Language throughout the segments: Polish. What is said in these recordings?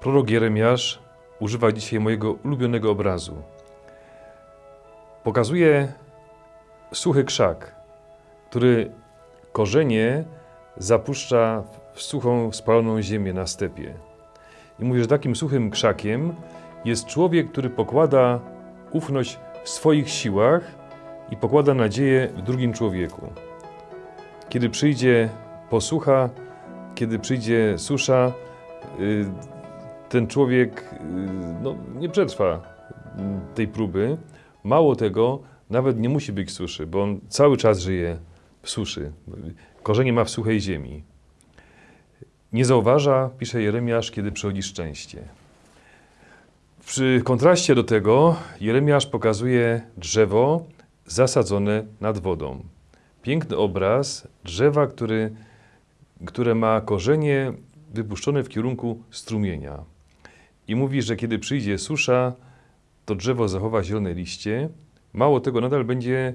Prorok Jeremiasz używa dzisiaj mojego ulubionego obrazu. Pokazuje suchy krzak, który korzenie zapuszcza w suchą, spaloną ziemię na stepie. I mówi, że takim suchym krzakiem jest człowiek, który pokłada ufność w swoich siłach i pokłada nadzieję w drugim człowieku. Kiedy przyjdzie posłucha, kiedy przyjdzie susza, y, ten człowiek y, no, nie przetrwa tej próby. Mało tego, nawet nie musi być suszy, bo on cały czas żyje w suszy. Korzenie ma w suchej ziemi. Nie zauważa, pisze Jeremiasz, kiedy przychodzi szczęście. Przy kontraście do tego Jeremiasz pokazuje drzewo zasadzone nad wodą. Piękny obraz drzewa, który, które ma korzenie wypuszczone w kierunku strumienia. I mówi, że kiedy przyjdzie susza, to drzewo zachowa zielone liście. Mało tego, nadal będzie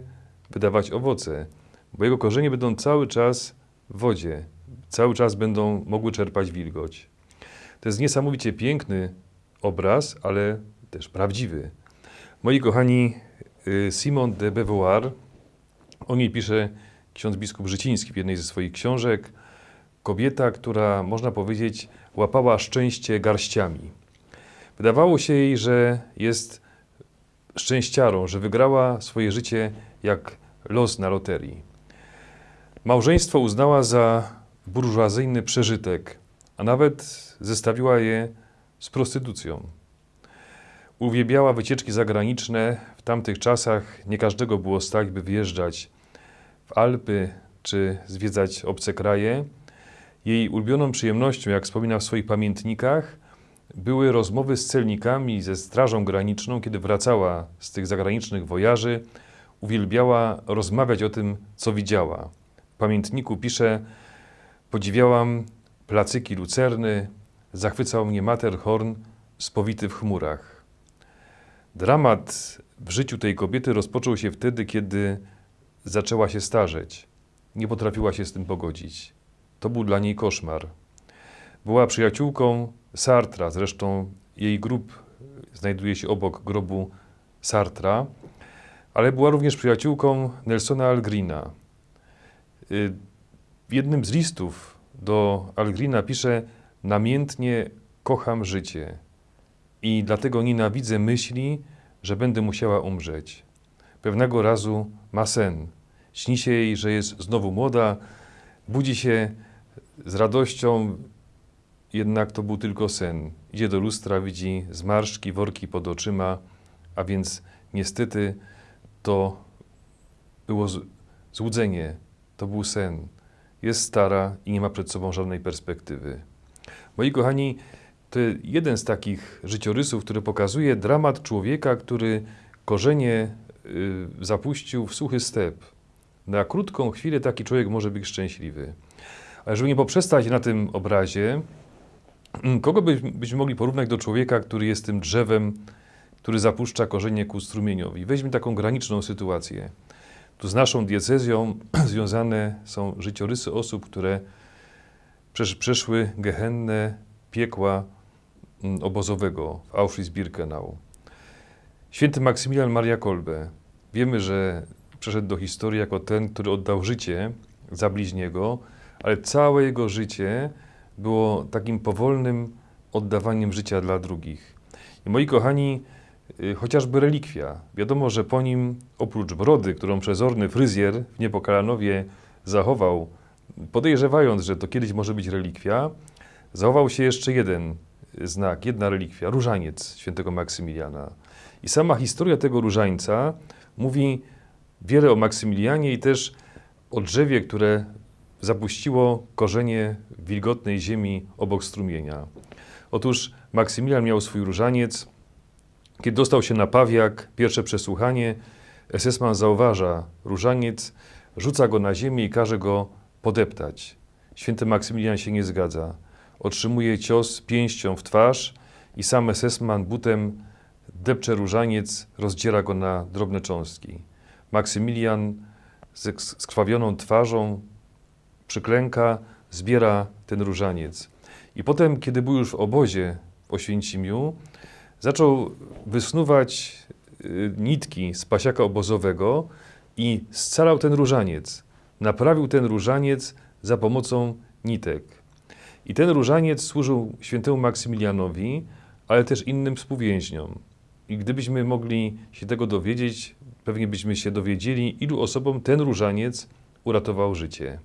wydawać owoce, bo jego korzenie będą cały czas w wodzie, cały czas będą mogły czerpać wilgoć. To jest niesamowicie piękny obraz, ale też prawdziwy. Moi kochani, y, Simon de Beauvoir, o niej pisze ksiądz biskup Życiński w jednej ze swoich książek. Kobieta, która, można powiedzieć, łapała szczęście garściami. Wydawało się jej, że jest szczęściarą, że wygrała swoje życie jak los na loterii. Małżeństwo uznała za burżuazyjny przeżytek, a nawet zestawiła je z prostytucją. Uwielbiała wycieczki zagraniczne. W tamtych czasach nie każdego było stać, by wyjeżdżać w Alpy czy zwiedzać obce kraje. Jej ulubioną przyjemnością, jak wspomina w swoich pamiętnikach, były rozmowy z celnikami, ze Strażą Graniczną, kiedy wracała z tych zagranicznych wojaży. Uwielbiała rozmawiać o tym, co widziała. W pamiętniku pisze: Podziwiałam placyki lucerny, zachwycał mnie Matterhorn spowity w chmurach. Dramat w życiu tej kobiety rozpoczął się wtedy, kiedy zaczęła się starzeć. Nie potrafiła się z tym pogodzić. To był dla niej koszmar. Była przyjaciółką Sartra, zresztą jej grób znajduje się obok grobu Sartra, ale była również przyjaciółką Nelsona Algrina. Y, w jednym z listów do Algrina pisze: Namiętnie kocham życie i dlatego nienawidzę myśli, że będę musiała umrzeć. Pewnego razu ma sen. Śni się jej, że jest znowu młoda, budzi się z radością, jednak to był tylko sen. Idzie do lustra, widzi zmarszczki, worki pod oczyma, a więc niestety to było złudzenie, to był sen. Jest stara i nie ma przed sobą żadnej perspektywy. Moi kochani, to jeden z takich życiorysów, który pokazuje dramat człowieka, który korzenie y, zapuścił w suchy step. Na krótką chwilę taki człowiek może być szczęśliwy. Ale żeby nie poprzestać na tym obrazie, kogo byśmy mogli porównać do człowieka, który jest tym drzewem, który zapuszcza korzenie ku strumieniowi? Weźmy taką graniczną sytuację. Tu z naszą diecezją związane są życiorysy osób, które przeszły gehenne piekła mm, obozowego w Auschwitz-Birkenau. Święty Maksymilian Maria Kolbe. Wiemy, że przeszedł do historii jako ten, który oddał życie za bliźniego, ale całe jego życie było takim powolnym oddawaniem życia dla drugich. I moi kochani, y, chociażby relikwia. Wiadomo, że po nim, oprócz brody, którą przezorny fryzjer w Niepokalanowie zachował, podejrzewając, że to kiedyś może być relikwia, zachował się jeszcze jeden znak, jedna relikwia, różaniec świętego Maksymiliana. I sama historia tego różańca mówi wiele o Maksymilianie i też o drzewie, które zapuściło korzenie wilgotnej ziemi obok strumienia. Otóż Maksymilian miał swój różaniec. Kiedy dostał się na pawiak, pierwsze przesłuchanie, SS-man zauważa różaniec, rzuca go na ziemię i każe go podeptać. Święty Maksymilian się nie zgadza. Otrzymuje cios pięścią w twarz i sam SS-man butem depcze różaniec, rozdziera go na drobne cząstki. Maksymilian z skrwawioną twarzą przyklęka, zbiera ten różaniec. I potem, kiedy był już w obozie, w Oświęcimiu zaczął wysnuwać y, nitki z pasiaka obozowego i scalał ten różaniec. Naprawił ten różaniec za pomocą nitek. I ten różaniec służył świętemu Maksymilianowi, ale też innym współwięźniom. I gdybyśmy mogli się tego dowiedzieć, pewnie byśmy się dowiedzieli, ilu osobom ten różaniec uratował życie.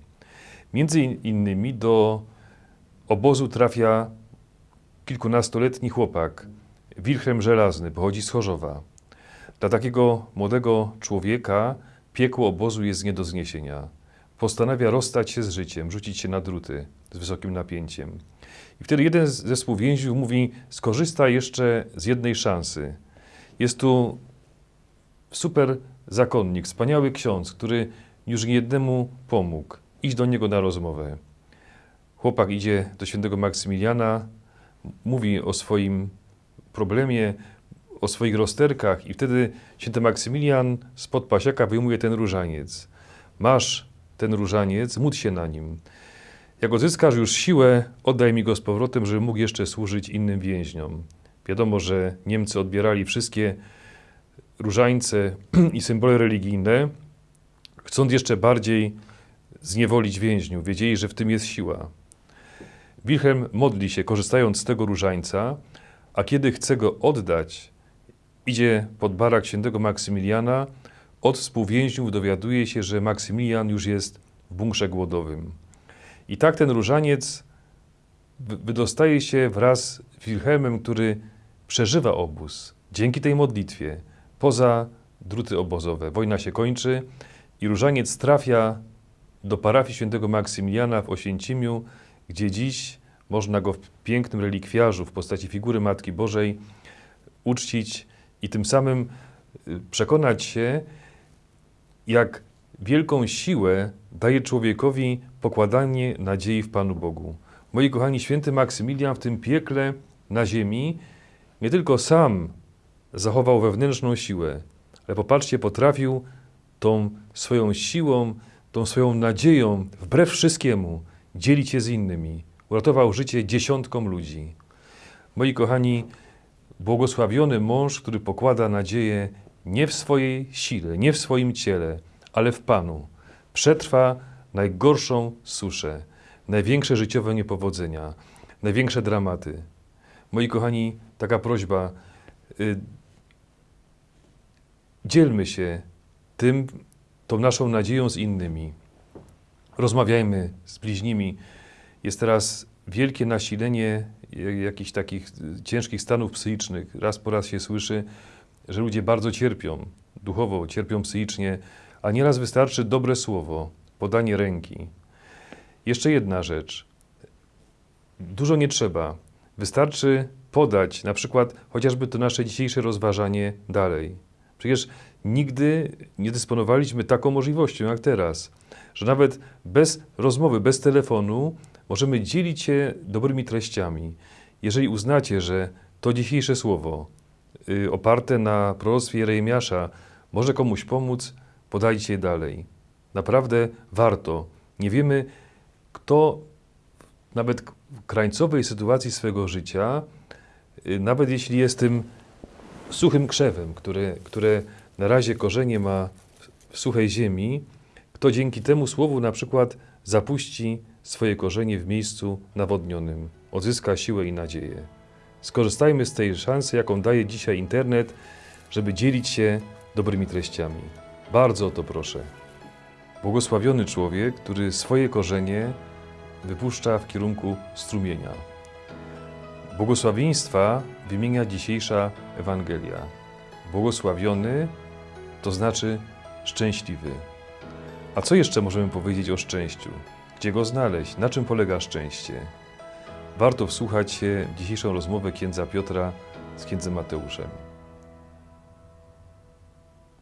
Między in- innymi do obozu trafia kilkunastoletni chłopak, Wilhelm Żelazny, pochodzi z Chorzowa. Dla takiego młodego człowieka piekło obozu jest nie do zniesienia. Postanawia rozstać się z życiem, rzucić się na druty z wysokim napięciem. I wtedy jeden z- ze współwięźniów mówi: Skorzysta jeszcze z jednej szansy. Jest tu super zakonnik, wspaniały ksiądz, który już niejednemu pomógł. Idź do niego na rozmowę. Chłopak idzie do świętego Maksymiliana, mówi o swoim problemie, o swoich rozterkach i wtedy święty Maksymilian spod pasiaka wyjmuje ten różaniec. Masz ten różaniec, módl się na nim. Jak odzyskasz już siłę, oddaj mi go z powrotem, żeby mógł jeszcze służyć innym więźniom. Wiadomo, że Niemcy odbierali wszystkie różańce i symbole religijne, chcąc jeszcze bardziej zniewolić więźniów. Wiedzieli, że w tym jest siła. Wilhelm modli się, korzystając z tego różańca, a kiedy chce go oddać, idzie pod barak świętego Maksymiliana. Od współwięźniów dowiaduje się, że Maksymilian już jest w bunkrze głodowym. I tak ten różaniec wy- wydostaje się wraz z Wilhelmem, który przeżywa obóz dzięki tej modlitwie poza druty obozowe. Wojna się kończy i różaniec trafia do parafii świętego Maksymiliana w Oświęcimiu, gdzie dziś można go w pięknym relikwiarzu w postaci figury Matki Bożej uczcić i tym samym y, przekonać się, jak wielką siłę daje człowiekowi pokładanie nadziei w Panu Bogu. Moi kochani, święty Maksymilian w tym piekle na ziemi nie tylko sam zachował wewnętrzną siłę, ale popatrzcie, potrafił tą swoją siłą, tą swoją nadzieją, wbrew wszystkiemu, dzielić się z innymi. Uratował życie dziesiątkom ludzi. Moi kochani, błogosławiony mąż, który pokłada nadzieję nie w swojej sile, nie w swoim ciele, ale w Panu, przetrwa najgorszą suszę, największe życiowe niepowodzenia, największe dramaty. Moi kochani, taka prośba, y, dzielmy się tym, tą naszą nadzieją z innymi. Rozmawiajmy z bliźnimi. Jest teraz wielkie nasilenie jakichś takich y, ciężkich stanów psychicznych. Raz po raz się słyszy, że ludzie bardzo cierpią duchowo, cierpią psychicznie, a nieraz wystarczy dobre słowo, podanie ręki. Jeszcze jedna rzecz. Dużo nie trzeba. Wystarczy podać na przykład chociażby to nasze dzisiejsze rozważanie dalej. Przecież nigdy nie dysponowaliśmy taką możliwością jak teraz, że nawet bez rozmowy, bez telefonu możemy dzielić się dobrymi treściami. Jeżeli uznacie, że to dzisiejsze słowo y, oparte na proroctwie Jeremiasza może komuś pomóc, podajcie je dalej. Naprawdę warto. Nie wiemy, kto nawet w krańcowej sytuacji swego życia, y, nawet jeśli jest tym suchym krzewem, które, które na razie korzenie ma w suchej ziemi, kto dzięki temu słowu na przykład zapuści swoje korzenie w miejscu nawodnionym, odzyska siłę i nadzieję. Skorzystajmy z tej szansy, jaką daje dzisiaj internet, żeby dzielić się dobrymi treściami. Bardzo o to proszę. Błogosławiony człowiek, który swoje korzenie wypuszcza w kierunku strumienia. Błogosławieństwa wymienia dzisiejsza Ewangelia. Błogosławiony to znaczy szczęśliwy. A co jeszcze możemy powiedzieć o szczęściu? Gdzie go znaleźć? Na czym polega szczęście? Warto wsłuchać się w dzisiejszą rozmowę księdza Piotra z księdzem Mateuszem.